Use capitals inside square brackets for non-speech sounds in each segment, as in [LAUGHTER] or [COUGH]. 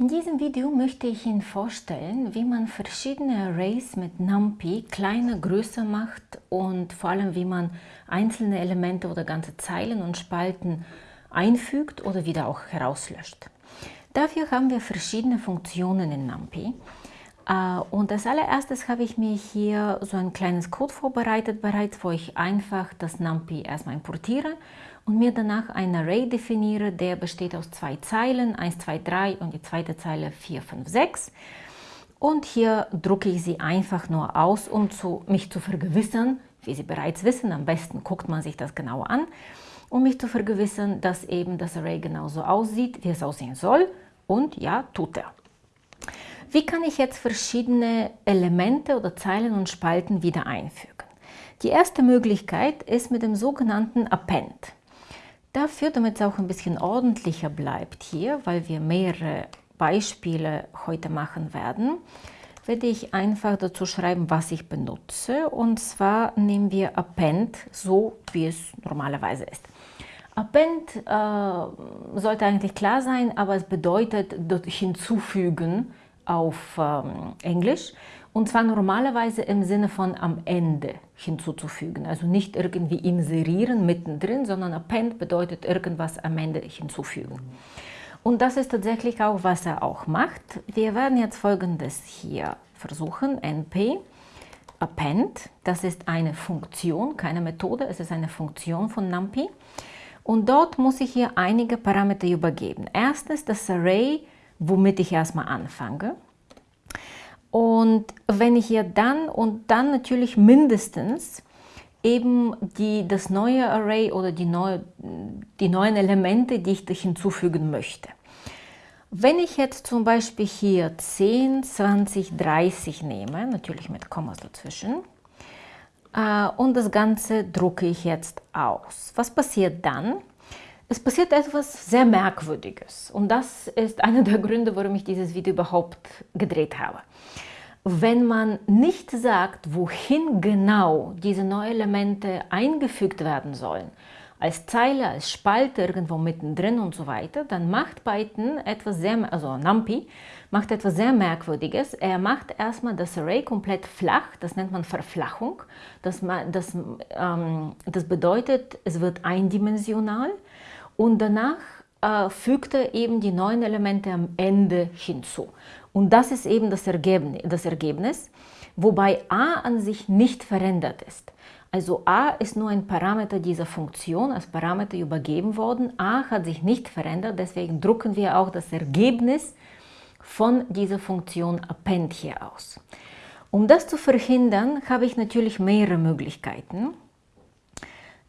In diesem Video möchte ich Ihnen vorstellen, wie man verschiedene Arrays mit NumPy kleiner, größer macht und vor allem, wie man einzelne Elemente oder ganze Zeilen und Spalten einfügt oder wieder auch herauslöscht. Dafür haben wir verschiedene Funktionen in NumPy. Äh, und als allererstes habe ich mir hier so ein kleines Code vorbereitet bereits, wo ich einfach das NumPy erstmal importiere und mir danach ein Array definiere, der besteht aus zwei Zeilen, 1, 2, 3 und die zweite Zeile 4, 5, 6. Und hier drucke ich sie einfach nur aus, um zu, mich zu vergewissern, wie Sie bereits wissen, am besten guckt man sich das genau an, um mich zu vergewissern, dass eben das Array genauso aussieht, wie es aussehen soll. Und ja, tut er. Wie kann ich jetzt verschiedene Elemente oder Zeilen und Spalten wieder einfügen? Die erste Möglichkeit ist mit dem sogenannten Append. Dafür, damit es auch ein bisschen ordentlicher bleibt hier, weil wir mehrere Beispiele heute machen werden, werde ich einfach dazu schreiben, was ich benutze. Und zwar nehmen wir Append, so wie es normalerweise ist. Append äh, sollte eigentlich klar sein, aber es bedeutet hinzufügen auf ähm, Englisch. Und zwar normalerweise im Sinne von am Ende hinzuzufügen. Also nicht irgendwie inserieren mittendrin, sondern append bedeutet irgendwas am Ende hinzufügen. Und das ist tatsächlich auch, was er auch macht. Wir werden jetzt folgendes hier versuchen. np append, das ist eine Funktion, keine Methode, es ist eine Funktion von NumPy. Und dort muss ich hier einige Parameter übergeben. Erstens das Array, womit ich erstmal anfange. Und wenn ich hier dann und dann natürlich mindestens eben die, das neue Array oder die, neue, die neuen Elemente, die ich hinzufügen möchte. Wenn ich jetzt zum Beispiel hier 10, 20, 30 nehme, natürlich mit Kommas dazwischen, äh, und das Ganze drucke ich jetzt aus. Was passiert dann? Es passiert etwas sehr Merkwürdiges und das ist einer der Gründe, warum ich dieses Video überhaupt gedreht habe. Wenn man nicht sagt, wohin genau diese neuen Elemente eingefügt werden sollen, als Zeile, als Spalte irgendwo mittendrin und so weiter, dann macht Python etwas sehr, also NumPy macht etwas sehr Merkwürdiges. Er macht erstmal das Array komplett flach, das nennt man Verflachung. Das, das, ähm, das bedeutet, es wird eindimensional und danach äh, fügt er eben die neuen Elemente am Ende hinzu. Und das ist eben das Ergebnis, das Ergebnis, wobei a an sich nicht verändert ist. Also a ist nur ein Parameter dieser Funktion, als Parameter übergeben worden. a hat sich nicht verändert, deswegen drucken wir auch das Ergebnis von dieser Funktion append hier aus. Um das zu verhindern, habe ich natürlich mehrere Möglichkeiten.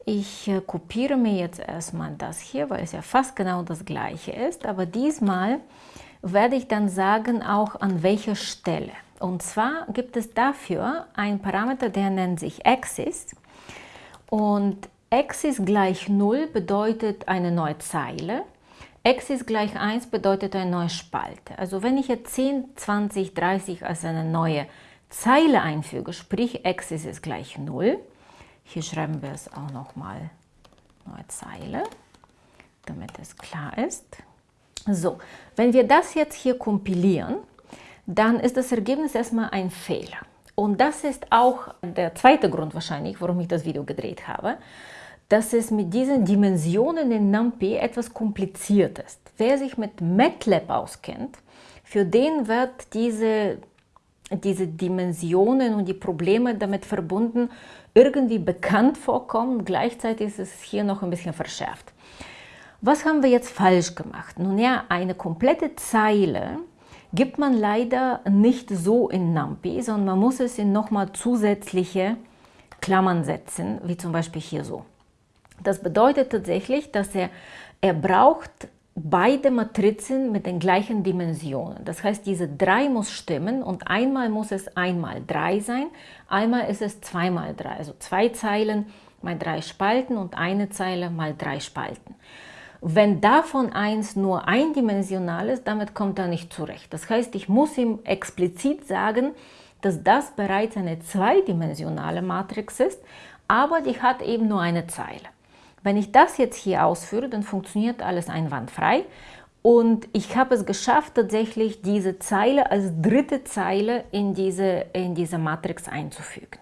Ich äh, kopiere mir jetzt erstmal das hier, weil es ja fast genau das gleiche ist, aber diesmal werde ich dann sagen, auch an welcher Stelle. Und zwar gibt es dafür einen Parameter, der nennt sich Axis. Und Axis gleich 0 bedeutet eine neue Zeile. Axis gleich 1 bedeutet eine neue Spalte. Also wenn ich jetzt 10, 20, 30 als eine neue Zeile einfüge, sprich Axis ist gleich 0, hier schreiben wir es auch nochmal neue Zeile, damit es klar ist. So, wenn wir das jetzt hier kompilieren, dann ist das Ergebnis erstmal ein Fehler. Und das ist auch der zweite Grund wahrscheinlich, warum ich das Video gedreht habe, dass es mit diesen Dimensionen in NumPy etwas kompliziert ist. Wer sich mit MATLAB auskennt, für den wird diese, diese Dimensionen und die Probleme damit verbunden irgendwie bekannt vorkommen. Gleichzeitig ist es hier noch ein bisschen verschärft. Was haben wir jetzt falsch gemacht? Nun ja, eine komplette Zeile gibt man leider nicht so in NumPy, sondern man muss es in nochmal zusätzliche Klammern setzen, wie zum Beispiel hier so. Das bedeutet tatsächlich, dass er, er braucht beide Matrizen mit den gleichen Dimensionen. Das heißt, diese 3 muss stimmen und einmal muss es einmal 3 sein, einmal ist es zweimal 3, also zwei Zeilen mal drei Spalten und eine Zeile mal drei Spalten. Wenn davon eins nur eindimensional ist, damit kommt er nicht zurecht. Das heißt, ich muss ihm explizit sagen, dass das bereits eine zweidimensionale Matrix ist, aber die hat eben nur eine Zeile. Wenn ich das jetzt hier ausführe, dann funktioniert alles einwandfrei Und ich habe es geschafft, tatsächlich diese Zeile als dritte Zeile in diese, in diese Matrix einzufügen.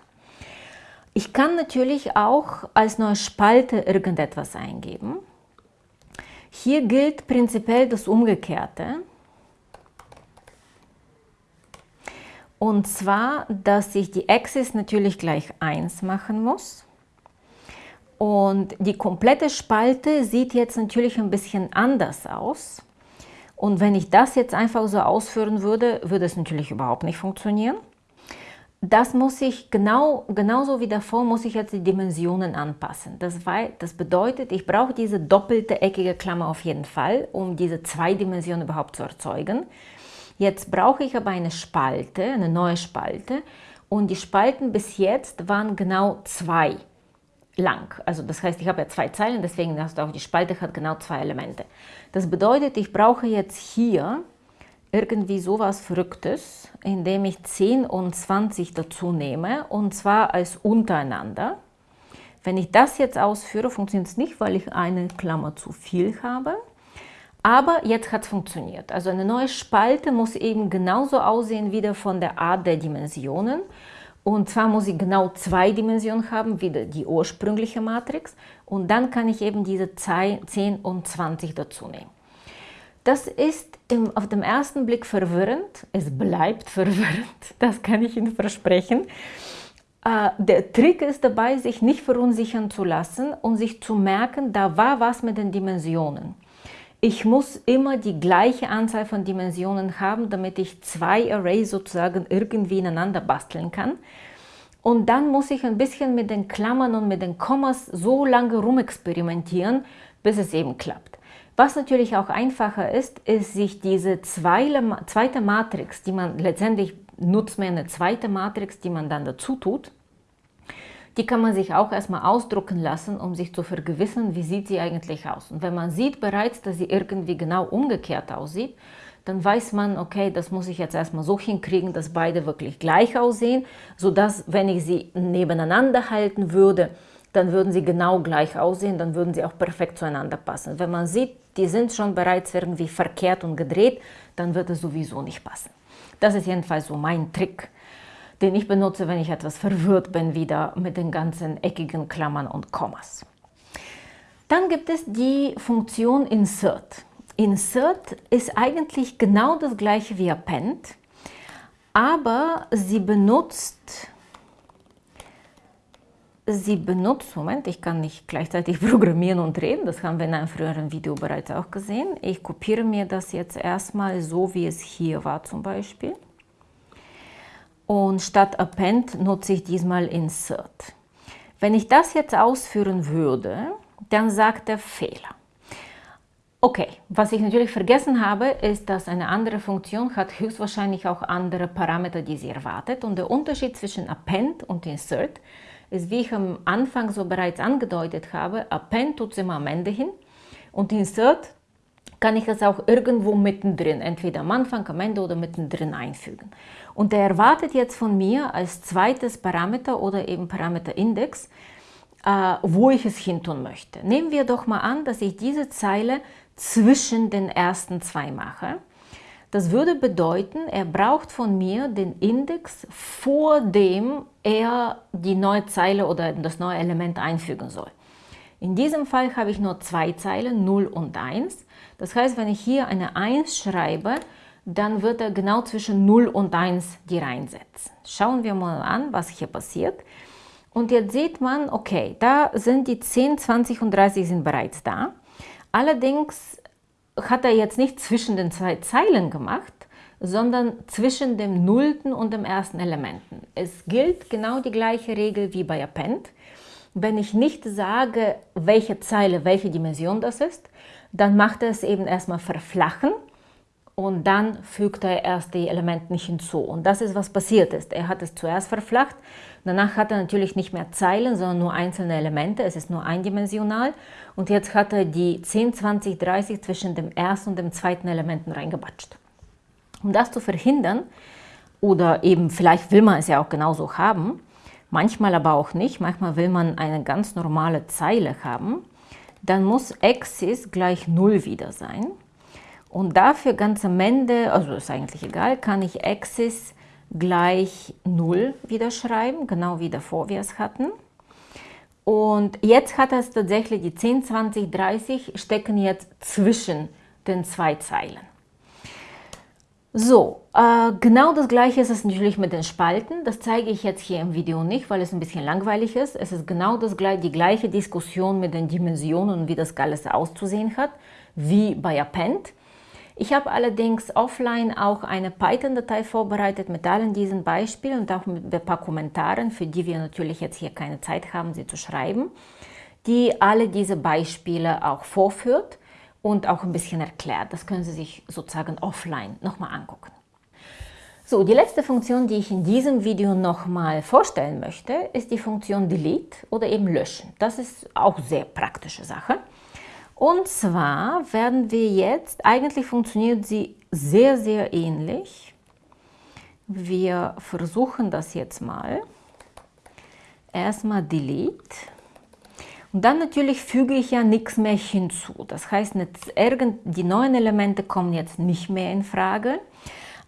Ich kann natürlich auch als neue Spalte irgendetwas eingeben. Hier gilt prinzipiell das Umgekehrte. Und zwar, dass ich die Axis natürlich gleich 1 machen muss. Und die komplette Spalte sieht jetzt natürlich ein bisschen anders aus. Und wenn ich das jetzt einfach so ausführen würde, würde es natürlich überhaupt nicht funktionieren. Das muss ich genau, genauso wie davor, muss ich jetzt die Dimensionen anpassen. Das, war, das bedeutet, ich brauche diese doppelte eckige Klammer auf jeden Fall, um diese zwei Dimensionen überhaupt zu erzeugen. Jetzt brauche ich aber eine Spalte, eine neue Spalte und die Spalten bis jetzt waren genau zwei lang. Also das heißt, ich habe ja zwei Zeilen, deswegen hast du auch die Spalte hat genau zwei Elemente. Das bedeutet, ich brauche jetzt hier irgendwie sowas Verrücktes, indem ich 10 und 20 dazu nehme und zwar als untereinander. Wenn ich das jetzt ausführe, funktioniert es nicht, weil ich eine Klammer zu viel habe. Aber jetzt hat es funktioniert. Also eine neue Spalte muss eben genauso aussehen wie von der Art der Dimensionen. Und zwar muss ich genau zwei Dimensionen haben, wie die ursprüngliche Matrix. Und dann kann ich eben diese 10 und 20 dazu nehmen. Das ist im, auf dem ersten Blick verwirrend. Es bleibt [LAUGHS] verwirrend, das kann ich Ihnen versprechen. Äh, der Trick ist dabei, sich nicht verunsichern zu lassen und sich zu merken, da war was mit den Dimensionen. Ich muss immer die gleiche Anzahl von Dimensionen haben, damit ich zwei Arrays sozusagen irgendwie ineinander basteln kann. Und dann muss ich ein bisschen mit den Klammern und mit den Kommas so lange rumexperimentieren, bis es eben klappt. Was natürlich auch einfacher ist, ist sich diese zweite Matrix, die man letztendlich nutzt man eine zweite Matrix, die man dann dazu tut, die kann man sich auch erstmal ausdrucken lassen, um sich zu vergewissern, wie sieht sie eigentlich aus. Und wenn man sieht bereits, dass sie irgendwie genau umgekehrt aussieht, dann weiß man, okay, das muss ich jetzt erstmal so hinkriegen, dass beide wirklich gleich aussehen, sodass, wenn ich sie nebeneinander halten würde, dann würden sie genau gleich aussehen, dann würden sie auch perfekt zueinander passen. Wenn man sieht, die sind schon bereits irgendwie verkehrt und gedreht, dann wird es sowieso nicht passen. Das ist jedenfalls so mein Trick, den ich benutze, wenn ich etwas verwirrt bin, wieder mit den ganzen eckigen Klammern und Kommas. Dann gibt es die Funktion Insert. Insert ist eigentlich genau das gleiche wie Append, aber sie benutzt, sie benutzt, Moment, ich kann nicht gleichzeitig [LAUGHS] programmieren und reden, das haben wir in einem früheren Video bereits auch gesehen. Ich kopiere mir das jetzt erstmal so, wie es hier war zum Beispiel. Und statt Append nutze ich diesmal Insert. Wenn ich das jetzt ausführen würde, dann sagt er Fehler. Okay, was ich natürlich vergessen habe, ist, dass eine andere Funktion hat höchstwahrscheinlich auch andere Parameter, die sie erwartet. Und der Unterschied zwischen Append und Insert ist, wie ich am Anfang so bereits angedeutet habe, Append tut es immer am Ende hin und Insert kann ich es auch irgendwo mittendrin, entweder am Anfang, am Ende oder mittendrin einfügen. Und er erwartet jetzt von mir als zweites Parameter oder eben Parameterindex, äh, wo ich es hin tun möchte. Nehmen wir doch mal an, dass ich diese Zeile zwischen den ersten zwei mache. Das würde bedeuten, er braucht von mir den Index, vor dem er die neue Zeile oder das neue Element einfügen soll. In diesem Fall habe ich nur zwei Zeilen, 0 und 1. Das heißt, wenn ich hier eine 1 schreibe, dann wird er genau zwischen 0 und 1 die reinsetzen. Schauen wir mal an, was hier passiert. Und jetzt sieht man, okay, da sind die 10, 20 und 30 sind bereits da. Allerdings hat er jetzt nicht zwischen den zwei Zeilen gemacht, sondern zwischen dem nullten und dem ersten Elementen. Es gilt genau die gleiche Regel wie bei Append. Wenn ich nicht sage, welche Zeile, welche Dimension das ist, dann macht er es eben erstmal verflachen und dann fügt er erst die Elemente nicht hinzu. Und das ist, was passiert ist. Er hat es zuerst verflacht, danach hat er natürlich nicht mehr Zeilen, sondern nur einzelne Elemente, es ist nur eindimensional. Und jetzt hat er die 10, 20, 30 zwischen dem ersten und dem zweiten Elementen reingebatscht. Um das zu verhindern, oder eben vielleicht will man es ja auch genauso haben, manchmal aber auch nicht, manchmal will man eine ganz normale Zeile haben, dann muss Axis gleich 0 wieder sein. Und dafür ganz am Ende, also ist eigentlich egal, kann ich Axis gleich 0 wieder schreiben, genau wie davor wir es hatten. Und jetzt hat es tatsächlich die 10, 20, 30 stecken jetzt zwischen den zwei Zeilen. So, äh, genau das gleiche ist es natürlich mit den Spalten. Das zeige ich jetzt hier im Video nicht, weil es ein bisschen langweilig ist. Es ist genau das, die gleiche Diskussion mit den Dimensionen und wie das alles auszusehen hat, wie bei Append. Ich habe allerdings offline auch eine Python-Datei vorbereitet mit allen diesen Beispielen und auch mit ein paar Kommentaren, für die wir natürlich jetzt hier keine Zeit haben, sie zu schreiben, die alle diese Beispiele auch vorführt und auch ein bisschen erklärt. Das können Sie sich sozusagen offline nochmal angucken. So, die letzte Funktion, die ich in diesem Video nochmal vorstellen möchte, ist die Funktion Delete oder eben Löschen. Das ist auch sehr praktische Sache. Und zwar werden wir jetzt, eigentlich funktioniert sie sehr, sehr ähnlich. Wir versuchen das jetzt mal. Erstmal Delete. Und dann natürlich füge ich ja nichts mehr hinzu. Das heißt, die neuen Elemente kommen jetzt nicht mehr in Frage.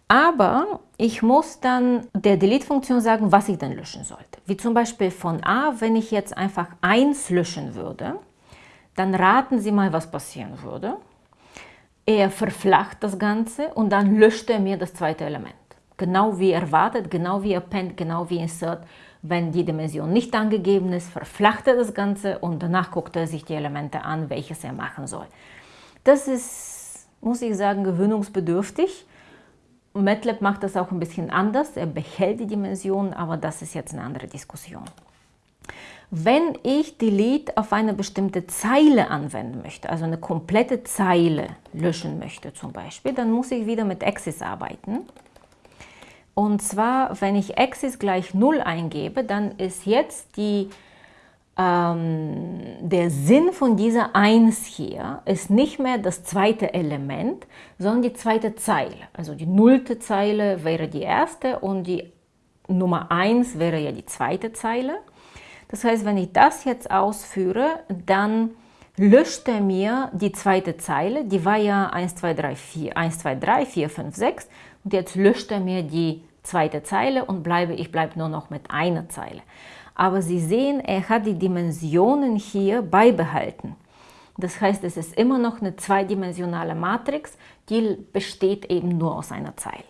Aber ich muss dann der Delete-Funktion sagen, was ich dann löschen sollte. Wie zum Beispiel von A, wenn ich jetzt einfach 1 löschen würde, dann raten Sie mal, was passieren würde. Er verflacht das Ganze und dann löscht er mir das zweite Element. Genau wie erwartet, genau wie Append, genau wie Insert. Wenn die Dimension nicht angegeben ist, verflacht er das Ganze und danach guckt er sich die Elemente an, welches er machen soll. Das ist, muss ich sagen, gewöhnungsbedürftig. MATLAB macht das auch ein bisschen anders. Er behält die Dimension, aber das ist jetzt eine andere Diskussion. Wenn ich Delete auf eine bestimmte Zeile anwenden möchte, also eine komplette Zeile löschen möchte zum Beispiel, dann muss ich wieder mit Axis arbeiten. Und zwar, wenn ich Axis gleich 0 eingebe, dann ist jetzt die, ähm, der Sinn von dieser 1 hier ist nicht mehr das zweite Element, sondern die zweite Zeile. Also die nullte Zeile wäre die erste und die Nummer 1 wäre ja die zweite Zeile. Das heißt, wenn ich das jetzt ausführe, dann löscht er mir die zweite Zeile, die war ja 1, 2, 3, 4, 1, 2, 3, 4, 5, 6 und jetzt löscht er mir die zweite Zeile und bleibe, ich bleibe nur noch mit einer Zeile. Aber Sie sehen, er hat die Dimensionen hier beibehalten. Das heißt, es ist immer noch eine zweidimensionale Matrix, die besteht eben nur aus einer Zeile.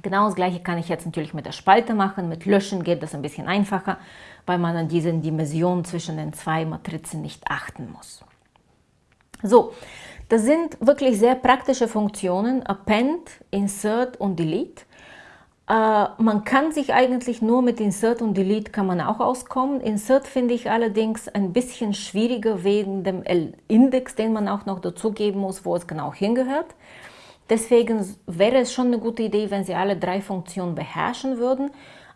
Genau das gleiche kann ich jetzt natürlich mit der Spalte machen. Mit Löschen geht das ein bisschen einfacher, weil man an diese Dimension zwischen den zwei Matrizen nicht achten muss. So, das sind wirklich sehr praktische Funktionen, Append, Insert und Delete. Äh, man kann sich eigentlich nur mit Insert und Delete kann man auch auskommen. Insert finde ich allerdings ein bisschen schwieriger wegen dem Index, den man auch noch dazugeben muss, wo es genau hingehört. Deswegen wäre es schon eine gute Idee, wenn Sie alle drei Funktionen beherrschen würden,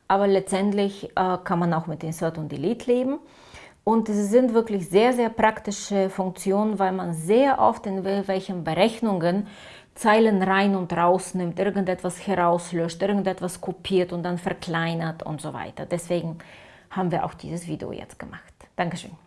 aber letztendlich äh, kann man auch mit Insert und Delete leben. Und sie sind wirklich sehr, sehr praktische Funktionen, weil man sehr oft in welchen Berechnungen Zeilen rein und raus nimmt, irgendetwas herauslöscht, irgendetwas kopiert und dann verkleinert und so weiter. Deswegen haben wir auch dieses Video jetzt gemacht. Dankeschön.